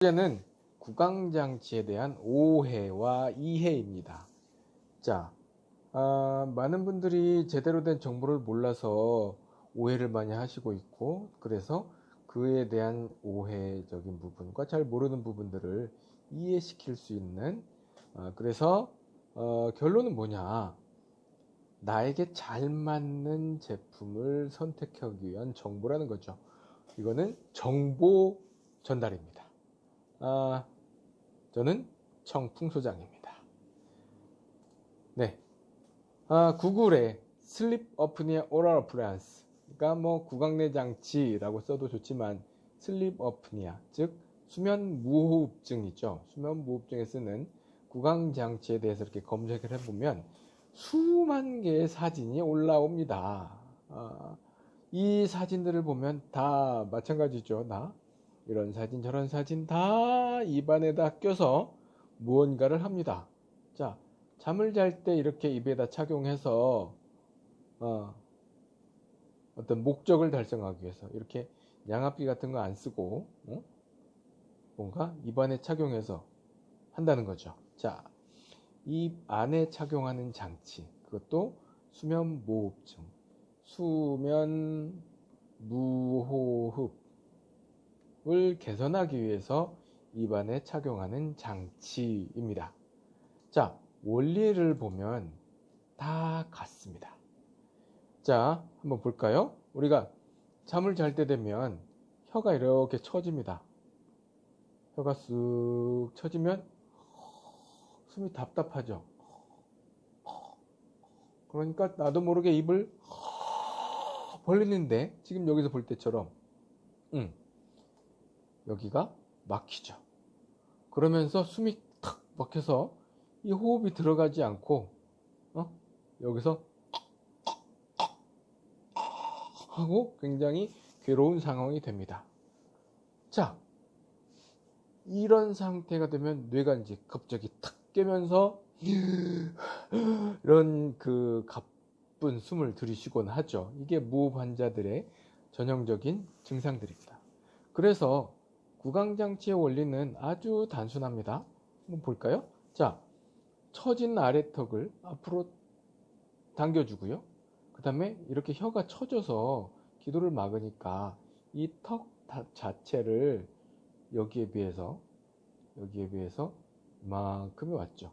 문제는 구강장치에 대한 오해와 이해입니다. 자, 아, 많은 분들이 제대로 된 정보를 몰라서 오해를 많이 하시고 있고, 그래서 그에 대한 오해적인 부분과 잘 모르는 부분들을 이해시킬 수 있는, 아, 그래서 어, 결론은 뭐냐? 나에게 잘 맞는 제품을 선택하기 위한 정보라는 거죠. 이거는 정보 전달입니다. 아, 저는 청풍 소장입니다. 네. 아, 구글에 sleep apnea oral appliance 그러니까 뭐 구강내 장치라고 써도 좋지만 sleep apnea 즉 수면 무호흡증이죠. 수면 무호흡증에 쓰는 구강 장치에 대해서 이렇게 검색을 해보면 수만 개의 사진이 올라옵니다. 아, 이 사진들을 보면 다 마찬가지죠. 나 이런 사진 저런 사진 다 입안에다 껴서 무언가를 합니다. 자 잠을 잘 때 이렇게 입에다 착용해서 어, 어떤 목적을 달성하기 위해서 이렇게 양압기 같은 거 안 쓰고 어? 뭔가 입안에 착용해서 한다는 거죠. 자, 입 안에 착용하는 장치 그것도 수면 무호흡증, 수면 무호흡 을 개선하기 위해서 입안에 착용하는 장치입니다. 자, 원리를 보면 다 같습니다. 자, 한번 볼까요? 우리가 잠을 잘 때 되면 혀가 이렇게 처집니다. 혀가 쓱 처지면 숨이 답답하죠. 그러니까 나도 모르게 입을 벌리는데 지금 여기서 볼 때처럼 음, 여기가 막히죠. 그러면서 숨이 탁 막혀서 이 호흡이 들어가지 않고 어? 여기서 하고 굉장히 괴로운 상황이 됩니다. 자, 이런 상태가 되면 뇌가 이제 갑자기 탁 깨면서 이런 그 가쁜 숨을 들이쉬곤 하죠. 이게 무호흡 환자들의 전형적인 증상들입니다. 그래서 구강장치의 원리는 아주 단순합니다. 한번 볼까요? 자, 처진 아래턱을 앞으로 당겨주고요. 그 다음에 이렇게 혀가 처져서 기도를 막으니까 이 턱 자체를 여기에 비해서 여기에 비해서 이만큼이 왔죠.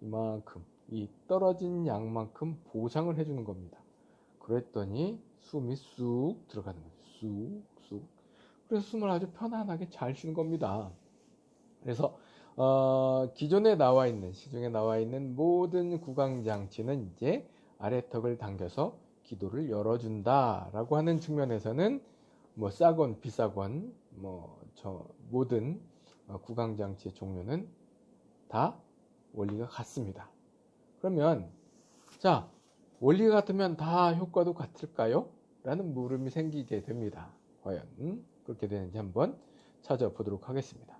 이만큼 이 떨어진 양만큼 보상을 해주는 겁니다. 그랬더니 숨이 쑥 들어가는 거죠. 쑥 쑥. 그래서 숨을 아주 편안하게 잘 쉬는 겁니다. 그래서 어, 기존에 나와 있는 시중에 나와 있는 모든 구강 장치는 이제 아래턱을 당겨서 기도를 열어준다라고 하는 측면에서는 뭐 싸건 비싸건 뭐 저 모든 어, 구강 장치의 종류는 다 원리가 같습니다. 그러면 자 원리가 같으면 다 효과도 같을까요? 라는 물음이 생기게 됩니다. 과연 그렇게 되는지 한번 찾아보도록 하겠습니다.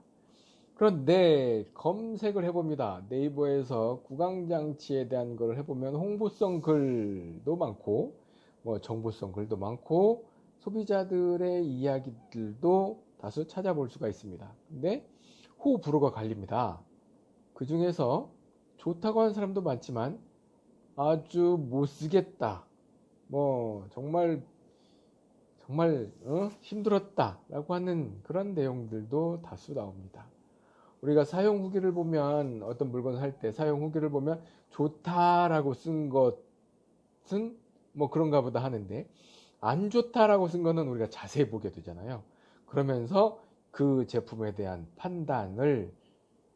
그런데 검색을 해봅니다. 네이버에서 구강장치에 대한 걸 해보면 홍보성 글도 많고 뭐 정보성 글도 많고 소비자들의 이야기들도 다수 찾아볼 수가 있습니다. 근데 호불호가 갈립니다. 그 중에서 좋다고 하는 사람도 많지만 아주 못 쓰겠다. 뭐 정말 정말 어? 힘들었다라고 하는 그런 내용들도 다수 나옵니다. 우리가 사용 후기를 보면 어떤 물건을 살때 사용 후기를 보면 좋다라고 쓴 것은 뭐 그런가 보다 하는데 안 좋다라고 쓴 거는 우리가 자세히 보게 되잖아요. 그러면서 그 제품에 대한 판단을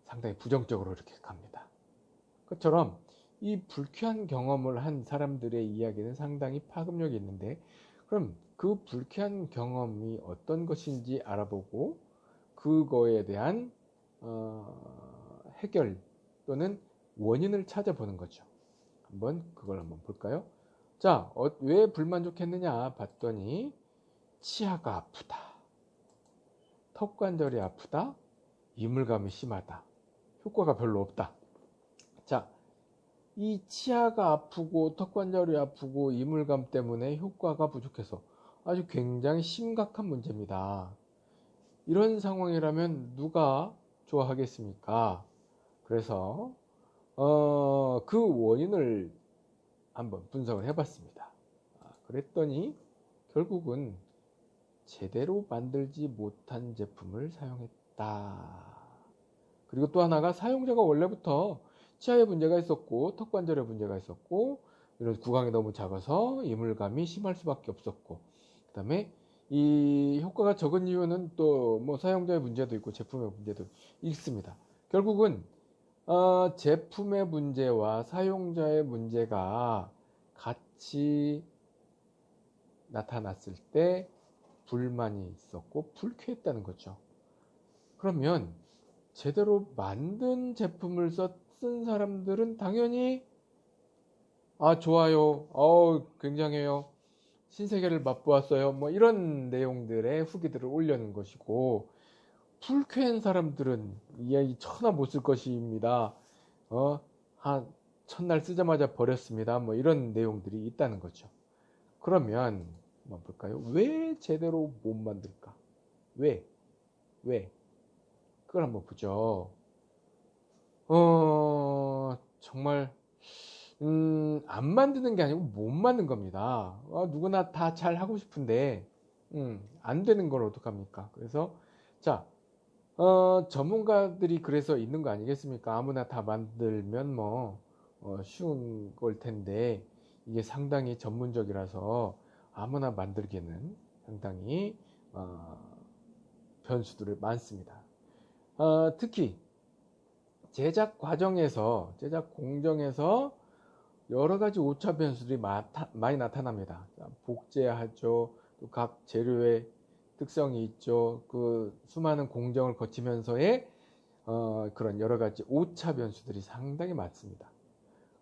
상당히 부정적으로 이렇게 갑니다. 그처럼 이 불쾌한 경험을 한 사람들의 이야기는 상당히 파급력이 있는데 그럼 그 불쾌한 경험이 어떤 것인지 알아보고 그거에 대한 어, 해결 또는 원인을 찾아보는 거죠. 한번 그걸 한번 볼까요? 자, 어, 왜 불만족했느냐 봤더니 치아가 아프다. 턱 관절이 아프다. 이물감이 심하다. 효과가 별로 없다. 자, 이 치아가 아프고 턱 관절이 아프고 이물감 때문에 효과가 부족해서 아주 굉장히 심각한 문제입니다. 이런 상황이라면 누가 좋아하겠습니까? 그래서 어, 그 원인을 한번 분석을 해봤습니다. 아, 그랬더니 결국은 제대로 만들지 못한 제품을 사용했다. 그리고 또 하나가 사용자가 원래부터 치아에 문제가 있었고 턱관절에 문제가 있었고 이런 구강이 너무 작아서 이물감이 심할 수밖에 없었고 그 다음에 이 효과가 적은 이유는 또 뭐 사용자의 문제도 있고 제품의 문제도 있습니다. 결국은 어, 제품의 문제와 사용자의 문제가 같이 나타났을 때 불만이 있었고 불쾌했다는 거죠. 그러면 제대로 만든 제품을 써, 쓴 사람들은 당연히 아 좋아요, 어 굉장해요, 신세계를 맛보았어요, 뭐 이런 내용들의 후기들을 올려는 것이고 불쾌한 사람들은 이야기 천하 못 쓸 것입니다. 어, 한 첫날 쓰자마자 버렸습니다. 뭐 이런 내용들이 있다는 거죠. 그러면 한번 볼까요? 왜 제대로 못 만들까? 왜? 왜? 그걸 한번 보죠. 어, 정말 음, 안 만드는 게 아니고 못 만든 겁니다. 어, 누구나 다 잘 하고 싶은데 음, 안 되는 걸 어떡합니까? 그래서 자, 어, 전문가들이 그래서 있는 거 아니겠습니까? 아무나 다 만들면 뭐 어, 쉬운 걸 텐데 이게 상당히 전문적이라서 아무나 만들기는 상당히 어, 변수들이 많습니다. 어, 특히 제작 과정에서 제작 공정에서 여러 가지 오차 변수들이 많이 나타납니다. 복제하죠. 또 각 재료의 특성이 있죠. 그 수많은 공정을 거치면서의 어, 그런 여러 가지 오차 변수들이 상당히 많습니다.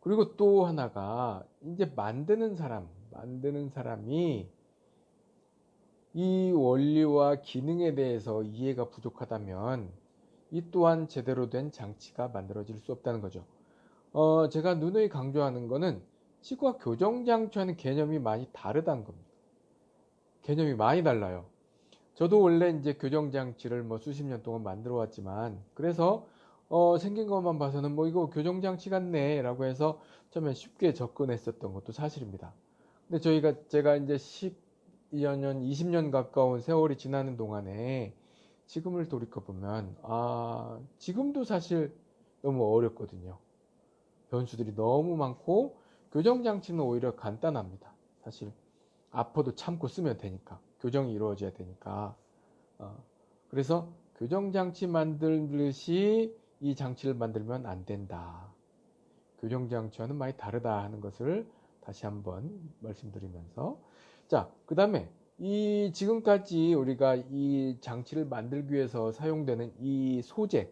그리고 또 하나가 이제 만드는 사람, 만드는 사람이 이 원리와 기능에 대해서 이해가 부족하다면 이 또한 제대로 된 장치가 만들어질 수 없다는 거죠. 어, 제가 누누이 강조하는 것은 치과 교정장치와는 개념이 많이 다르다는 겁니다. 개념이 많이 달라요. 저도 원래 이제 교정장치를 뭐 수십 년 동안 만들어 왔지만 그래서 어, 생긴 것만 봐서는 뭐 이거 교정장치 같네 라고 해서 처음에 쉽게 접근했었던 것도 사실입니다. 근데 저희가 제가 이제 10여 년, 20년 가까운 세월이 지나는 동안에 지금을 돌이켜보면 아, 지금도 사실 너무 어렵거든요. 변수들이 너무 많고 교정장치는 오히려 간단합니다. 사실 아파도 참고 쓰면 되니까 교정이 이루어져야 되니까 어, 그래서 교정장치 만들듯이 이 장치를 만들면 안 된다. 교정장치와는 많이 다르다 하는 것을 다시 한번 말씀드리면서 자, 그 다음에 이 지금까지 우리가 이 장치를 만들기 위해서 사용되는 이 소재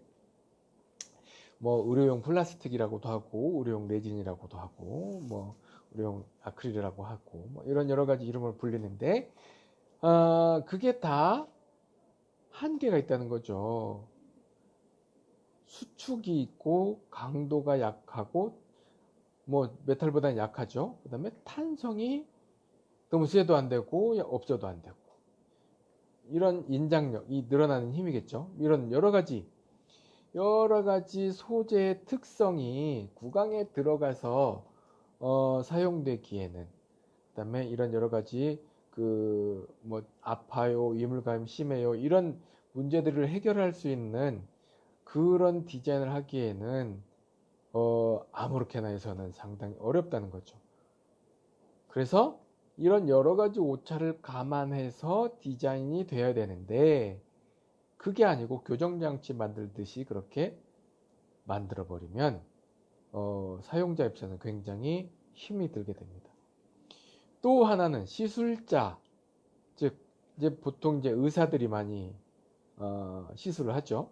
뭐 의료용 플라스틱이라고도 하고 의료용 레진이라고도 하고 뭐 의료용 아크릴이라고 하고 뭐 이런 여러 가지 이름을 불리는데 어, 그게 다 한계가 있다는 거죠. 수축이 있고 강도가 약하고 뭐 메탈보다는 약하죠. 그 다음에 탄성이 너무 세도 안 되고 없어도 안 되고 이런 인장력, 이 늘어나는 힘이겠죠. 이런 여러 가지 여러 가지 소재의 특성이 구강에 들어가서 어, 사용되기에는 그다음에 이런 여러 가지 그 뭐 아파요, 이물감 심해요 이런 문제들을 해결할 수 있는 그런 디자인을 하기에는 어, 아무렇게나 해서는 상당히 어렵다는 거죠. 그래서 이런 여러 가지 오차를 감안해서 디자인이 되어야 되는데 그게 아니고 교정장치 만들듯이 그렇게 만들어 버리면 어, 사용자 입장에서 굉장히 힘이 들게 됩니다. 또 하나는 시술자, 즉 이제 보통 이제 의사들이 많이 어, 시술을 하죠.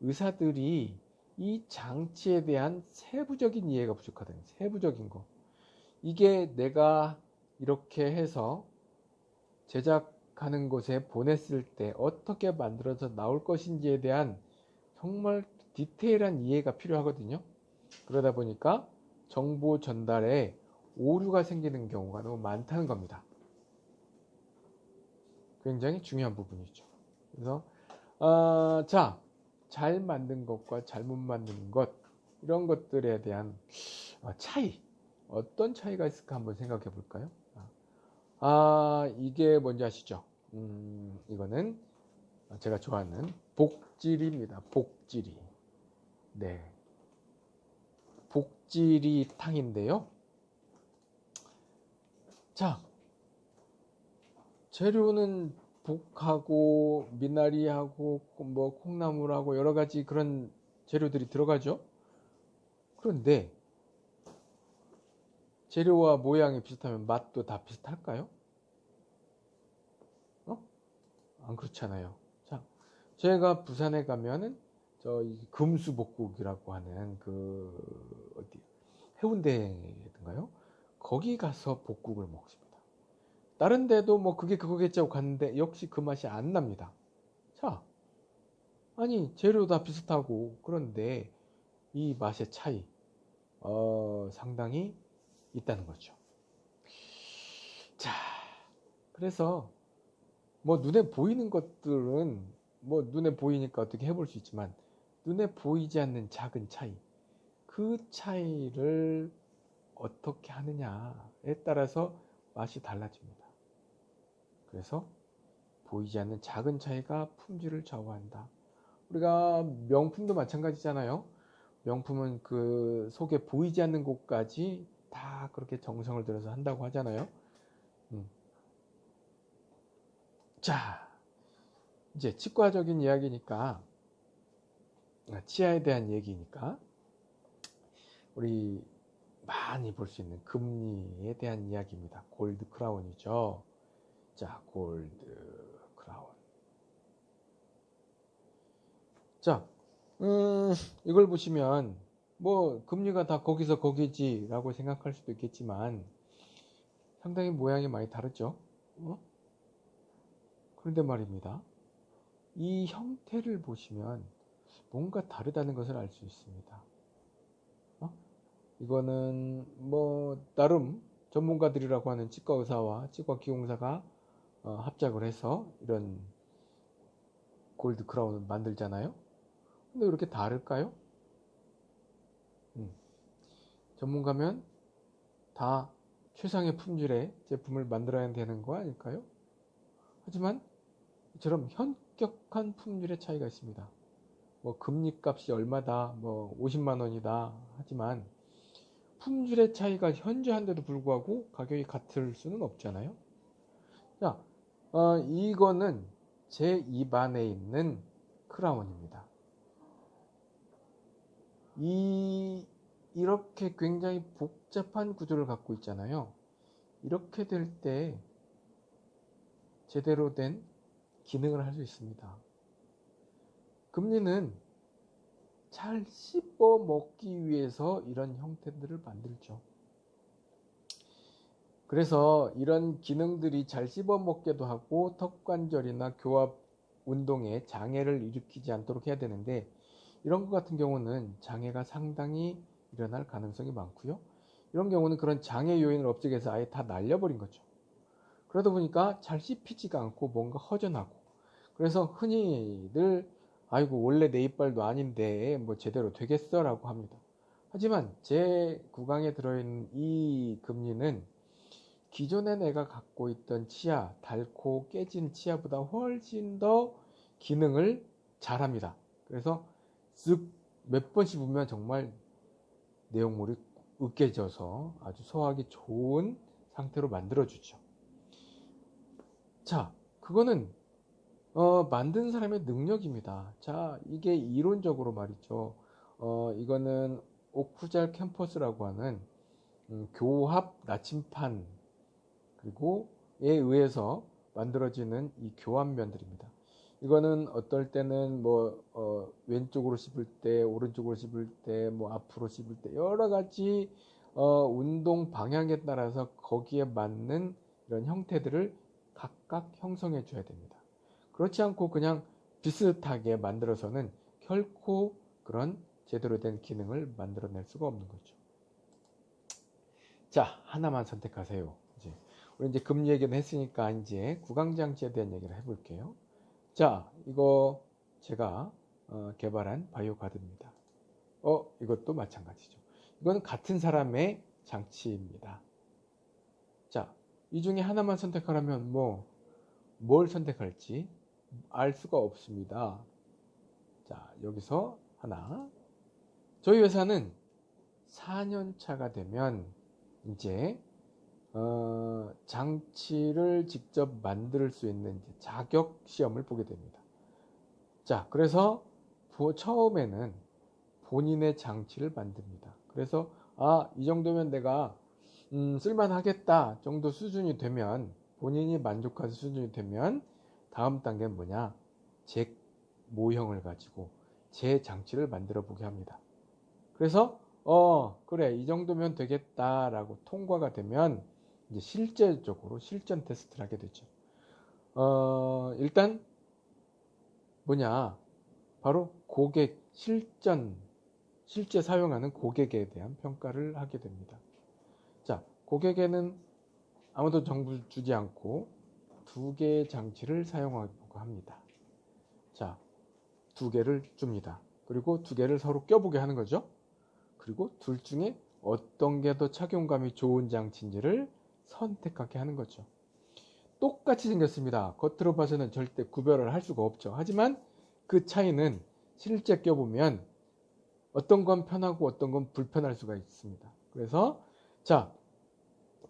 의사들이 이 장치에 대한 세부적인 이해가 부족하다. 세부적인 거. 이게 내가 이렇게 해서 제작 하는 곳에 보냈을 때 어떻게 만들어서 나올 것인지에 대한 정말 디테일한 이해가 필요하거든요. 그러다 보니까 정보 전달에 오류가 생기는 경우가 너무 많다는 겁니다. 굉장히 중요한 부분이죠. 그래서 아, 자, 잘 만든 것과 잘못 만드는 것 이런 것들에 대한 어, 차이 어떤 차이가 있을까 한번 생각해 볼까요? 아, 이게 뭔지 아시죠? 음, 이거는 제가 좋아하는 복지리입니다. 복지리. 네. 복지리 탕인데요. 자, 재료는 복하고 미나리하고 뭐 콩나물하고 여러 가지 그런 재료들이 들어가죠. 그런데 재료와 모양이 비슷하면 맛도 다 비슷할까요? 어? 안 그렇잖아요. 자, 제가 부산에 가면은 저 금수복국이라고 하는 그 어디 해운대인가요? 거기 가서 복국을 먹습니다. 다른 데도 뭐 그게 그거겠지 하고 갔는데 역시 그 맛이 안 납니다. 자, 아니 재료 다 비슷하고 그런데 이 맛의 차이 어, 상당히 있다는 거죠. 자, 그래서 뭐 눈에 보이는 것들은 뭐 눈에 보이니까 어떻게 해볼 수 있지만 눈에 보이지 않는 작은 차이, 그 차이를 어떻게 하느냐에 따라서 맛이 달라집니다. 그래서 보이지 않는 작은 차이가 품질을 좌우한다. 우리가 명품도 마찬가지잖아요. 명품은 그 속에 보이지 않는 곳까지 다 그렇게 정성을 들여서 한다고 하잖아요. 음. 자, 이제 치과적인 이야기니까, 아, 치아에 대한 얘기니까, 우리 많이 볼 수 있는 금리에 대한 이야기입니다. 골드 크라운이죠. 자, 골드 크라운. 자, 음, 이걸 보시면 뭐 금리가 다 거기서 거기지라고 생각할 수도 있겠지만 상당히 모양이 많이 다르죠. 어? 그런데 말입니다. 이 형태를 보시면 뭔가 다르다는 것을 알 수 있습니다. 어? 이거는 뭐 나름 전문가들이라고 하는 치과 의사와 치과 기공사가 어, 합작을 해서 이런 골드 크라운을 만들잖아요. 근데 왜 이렇게 다를까요? 음. 전문가면 다 최상의 품질의 제품을 만들어야 되는 거 아닐까요? 하지만 이 처럼 현격한 품질의 차이가 있습니다. 뭐 금리 값이 얼마다, 뭐 50만 원이다 하지만 품질의 차이가 현저한데도 불구하고 가격이 같을 수는 없잖아요. 자, 어, 이거는 제 입안에 있는 크라운입니다. 이 이렇게 굉장히 복잡한 구조를 갖고 있잖아요. 이렇게 될 때 제대로 된 기능을 할 수 있습니다. 금리는 잘 씹어 먹기 위해서 이런 형태들을 만들죠. 그래서 이런 기능들이 잘 씹어 먹게도 하고 턱관절이나 교합 운동에 장애를 일으키지 않도록 해야 되는데 이런 것 같은 경우는 장애가 상당히 일어날 가능성이 많고요. 이런 경우는 그런 장애 요인을 위해서 아예 다 날려버린 거죠. 그러다 보니까 잘 씹히지가 않고 뭔가 허전하고 그래서 흔히들 아이고 원래 내 이빨도 아닌데 뭐 제대로 되겠어 라고 합니다. 하지만 제 구강에 들어있는 이 금리는 기존에 내가 갖고 있던 치아, 닳고 깨진 치아보다 훨씬 더 기능을 잘합니다. 그래서 쓱 몇 번 씹으면 정말 내용물이 으깨져서 아주 소화하기 좋은 상태로 만들어주죠. 자, 그거는 어, 만든 사람의 능력입니다. 자, 이게 이론적으로 말이죠. 어, 이거는 오쿠잘 캠퍼스라고 하는 음, 교합 나침판 그리고 에 의해서 만들어지는 이 교환면들입니다. 이거는 어떨 때는 뭐 어, 왼쪽으로 씹을 때, 오른쪽으로 씹을 때, 뭐 앞으로 씹을 때 여러 가지 어, 운동 방향에 따라서 거기에 맞는 이런 형태들을 각각 형성해 줘야 됩니다. 그렇지 않고 그냥 비슷하게 만들어서는 결코 그런 제대로 된 기능을 만들어낼 수가 없는 거죠. 자, 하나만 선택하세요. 이제 우리 이제 금 얘기는 했으니까 이제 구강장치에 대한 얘기를 해볼게요. 자, 이거 제가 어, 개발한 바이오 가드입니다. 어, 이것도 마찬가지죠. 이건 같은 사람의 장치입니다. 자, 이 중에 하나만 선택하라면 뭐, 뭘 선택할지 알 수가 없습니다. 자, 여기서 하나. 저희 회사는 4년 차가 되면 이제 어, 장치를 직접 만들 수 있는 자격 시험을 보게 됩니다. 자, 그래서 보- 처음에는 본인의 장치를 만듭니다. 그래서 아, 이 정도면 내가 음, 쓸만하겠다 정도 수준이 되면 본인이 만족할 수준이 되면 다음 단계는 뭐냐? 제 모형을 가지고 제 장치를 만들어 보게 합니다. 그래서 어 그래 이 정도면 되겠다라고 통과가 되면 이제 실제적으로 실전 테스트를 하게 되죠. 어 일단 뭐냐 바로 고객 실전 실제 사용하는 고객에 대한 평가를 하게 됩니다. 자 고객에는 아무도 정보 주지 않고 두 개의 장치를 사용하고 합니다. 자, 두 개를 줍니다. 그리고 두 개를 서로 껴보게 하는 거죠. 그리고 둘 중에 어떤 게 더 착용감이 좋은 장치인지를 선택하게 하는 거죠. 똑같이 생겼습니다. 겉으로 봐서는 절대 구별을 할 수가 없죠. 하지만 그 차이는 실제 껴보면 어떤 건 편하고 어떤 건 불편할 수가 있습니다. 그래서 자,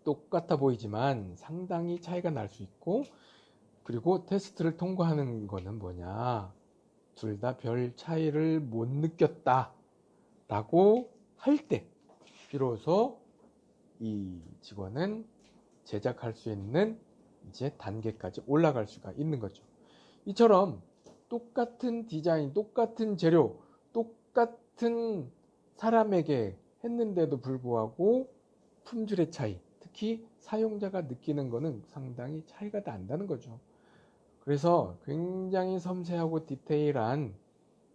똑같아 보이지만 상당히 차이가 날 수 있고 그리고 테스트를 통과하는 거는 뭐냐? 둘 다 별 차이를 못 느꼈다 라고 할 때 비로소 이 직원은 제작할 수 있는 이제 단계까지 올라갈 수가 있는 거죠. 이처럼 똑같은 디자인 똑같은 재료 똑같은 사람에게 했는데도 불구하고 품질의 차이 특히 사용자가 느끼는 것은 상당히 차이가 난다는 거죠. 그래서 굉장히 섬세하고 디테일한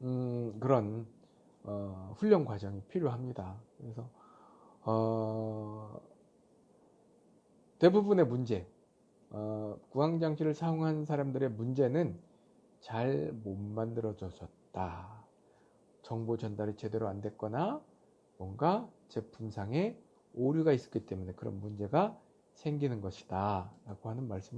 음, 그런 어, 훈련 과정이 필요합니다. 그래서 어, 대부분의 문제, 어, 구강장치를 사용한 사람들의 문제는 잘 못 만들어졌다. 정보 전달이 제대로 안 됐거나 뭔가 제품상에 오류가 있었기 때문에 그런 문제가 생기는 것이다 라고 하는 말씀을